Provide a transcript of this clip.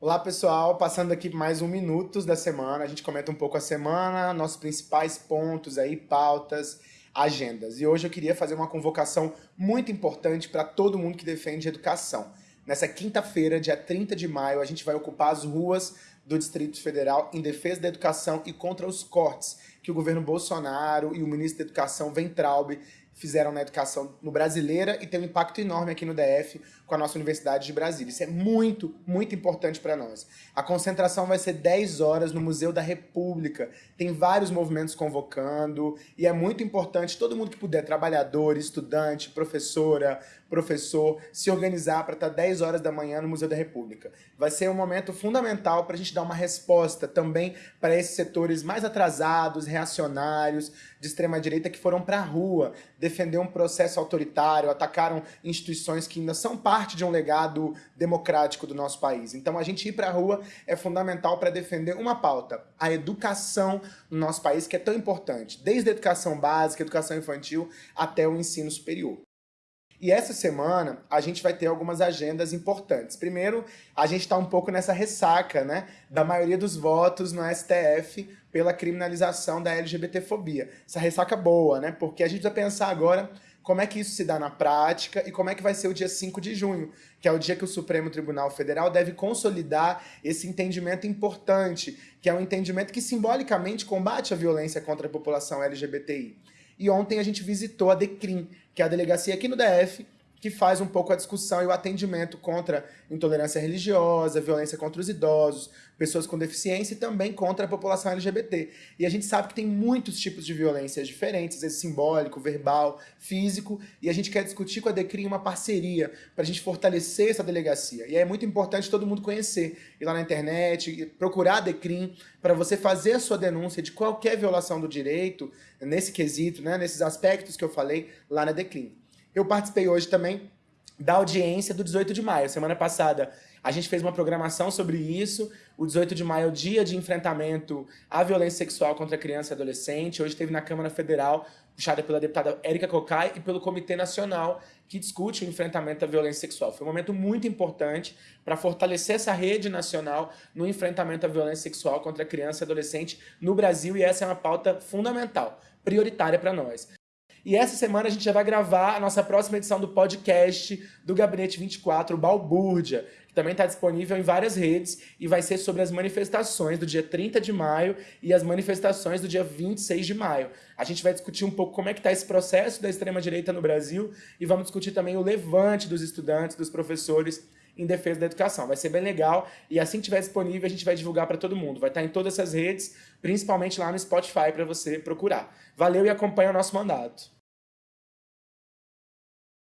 Olá pessoal, passando aqui mais um Minutos da semana, a gente comenta um pouco a semana, nossos principais pontos aí, pautas, agendas. E hoje eu queria fazer uma convocação muito importante para todo mundo que defende educação. Nessa quinta-feira, dia 30 de maio, a gente vai ocupar as ruas do Distrito Federal em defesa da educação e contra os cortes que o governo Bolsonaro e o ministro da Educação, Ventralbe, fizeram na educação no Brasileira e tem um impacto enorme aqui no DF com a nossa Universidade de Brasília. Isso é muito, muito importante para nós. A concentração vai ser 10 horas no Museu da República. Tem vários movimentos convocando e é muito importante todo mundo que puder, trabalhador, estudante, professora, professor, se organizar para estar 10 horas da manhã no Museu da República. Vai ser um momento fundamental para a gente dar uma resposta também para esses setores mais atrasados, reacionários, de extrema-direita que foram para a rua defender um processo autoritário, atacaram instituições que ainda são parte de um legado democrático do nosso país. Então a gente ir para a rua é fundamental para defender uma pauta, a educação no nosso país, que é tão importante, desde a educação básica, educação infantil, até o ensino superior. E essa semana a gente vai ter algumas agendas importantes. Primeiro, a gente está um pouco nessa ressaca, né, da maioria dos votos no STF pela criminalização da LGBTfobia. Essa ressaca boa, né, porque a gente precisa pensar agora como é que isso se dá na prática e como é que vai ser o dia 5 de junho, que é o dia que o Supremo Tribunal Federal deve consolidar esse entendimento importante, que é um entendimento que simbolicamente combate a violência contra a população LGBTI. E ontem a gente visitou a DECRIM, que é a delegacia aqui no DF, que faz um pouco a discussão e o atendimento contra intolerância religiosa, violência contra os idosos, pessoas com deficiência e também contra a população LGBT. E a gente sabe que tem muitos tipos de violências diferentes, às vezes simbólico, verbal, físico, e a gente quer discutir com a DECRIM uma parceria para a gente fortalecer essa delegacia. E é muito importante todo mundo conhecer, ir lá na internet, procurar a DECRIM para você fazer a sua denúncia de qualquer violação do direito, nesse quesito, né, nesses aspectos que eu falei, lá na DECRIM. Eu participei hoje também da audiência do 18 de maio. Semana passada a gente fez uma programação sobre isso. O 18 de maio é o dia de enfrentamento à violência sexual contra criança e adolescente. Hoje esteve na Câmara Federal, puxada pela deputada Érica Cocai e pelo Comitê Nacional, que discute o enfrentamento à violência sexual. Foi um momento muito importante para fortalecer essa rede nacional no enfrentamento à violência sexual contra criança e adolescente no Brasil, e essa é uma pauta fundamental, prioritária para nós. E essa semana a gente já vai gravar a nossa próxima edição do podcast do Gabinete 24, o Balbúrdia, que também está disponível em várias redes e vai ser sobre as manifestações do dia 30 de maio e as manifestações do dia 26 de maio. A gente vai discutir um pouco como é que está esse processo da extrema-direita no Brasil e vamos discutir também o levante dos estudantes, dos professores em defesa da educação. Vai ser bem legal e assim que estiver disponível a gente vai divulgar para todo mundo. Vai estar em todas essas redes, principalmente lá no Spotify para você procurar. Valeu e acompanha o nosso mandato.